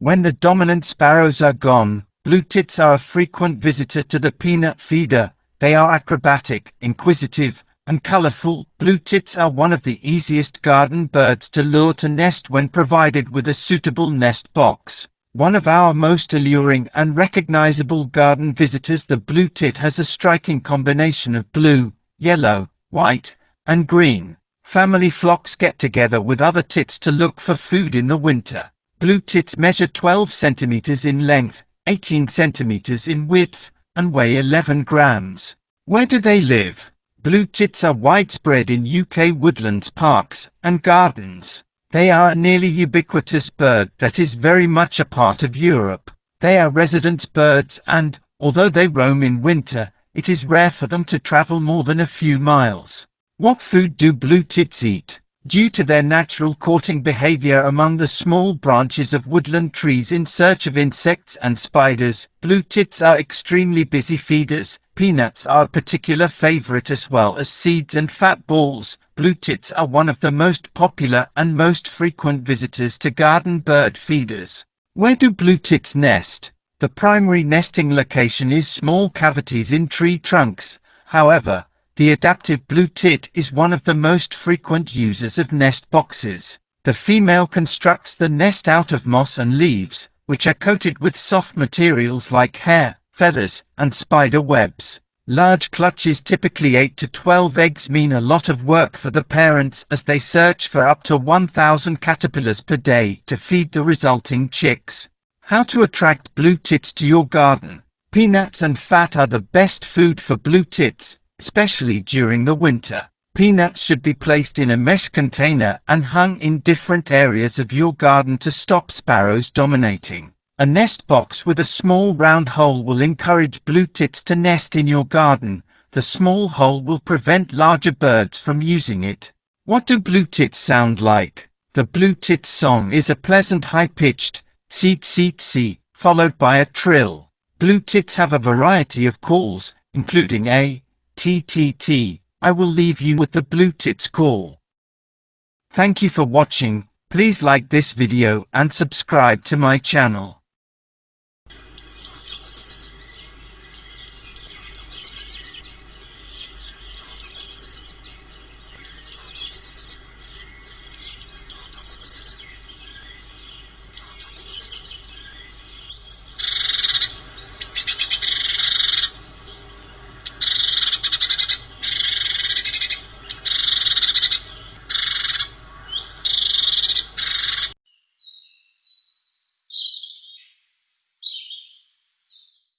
When the dominant sparrows are gone, blue tits are a frequent visitor to the peanut feeder. They are acrobatic, inquisitive, and colorful. Blue tits are one of the easiest garden birds to lure to nest when provided with a suitable nest box. One of our most alluring and recognizable garden visitors the blue tit has a striking combination of blue, yellow, white, and green. Family flocks get together with other tits to look for food in the winter. Blue tits measure 12 centimeters in length, 18 centimeters in width, and weigh 11 grams. Where do they live? Blue tits are widespread in UK woodlands parks and gardens. They are a nearly ubiquitous bird that is very much a part of Europe. They are resident birds and, although they roam in winter, it is rare for them to travel more than a few miles. What food do blue tits eat? Due to their natural courting behavior among the small branches of woodland trees in search of insects and spiders, blue tits are extremely busy feeders. Peanuts are a particular favorite as well as seeds and fat balls. Blue tits are one of the most popular and most frequent visitors to garden bird feeders. Where do blue tits nest? The primary nesting location is small cavities in tree trunks. However, the adaptive blue tit is one of the most frequent users of nest boxes. The female constructs the nest out of moss and leaves, which are coated with soft materials like hair, feathers, and spider webs. Large clutches typically 8 to 12 eggs mean a lot of work for the parents as they search for up to 1,000 caterpillars per day to feed the resulting chicks. How to attract blue tits to your garden. Peanuts and fat are the best food for blue tits, especially during the winter. Peanuts should be placed in a mesh container and hung in different areas of your garden to stop sparrows dominating. A nest box with a small round hole will encourage blue tits to nest in your garden. The small hole will prevent larger birds from using it. What do blue tits sound like? The blue tits song is a pleasant high-pitched, seet seet see, followed by a trill. Blue tits have a variety of calls, including a, TTT, I will leave you with the blue tits call. Thank you for watching, please like this video and subscribe to my channel.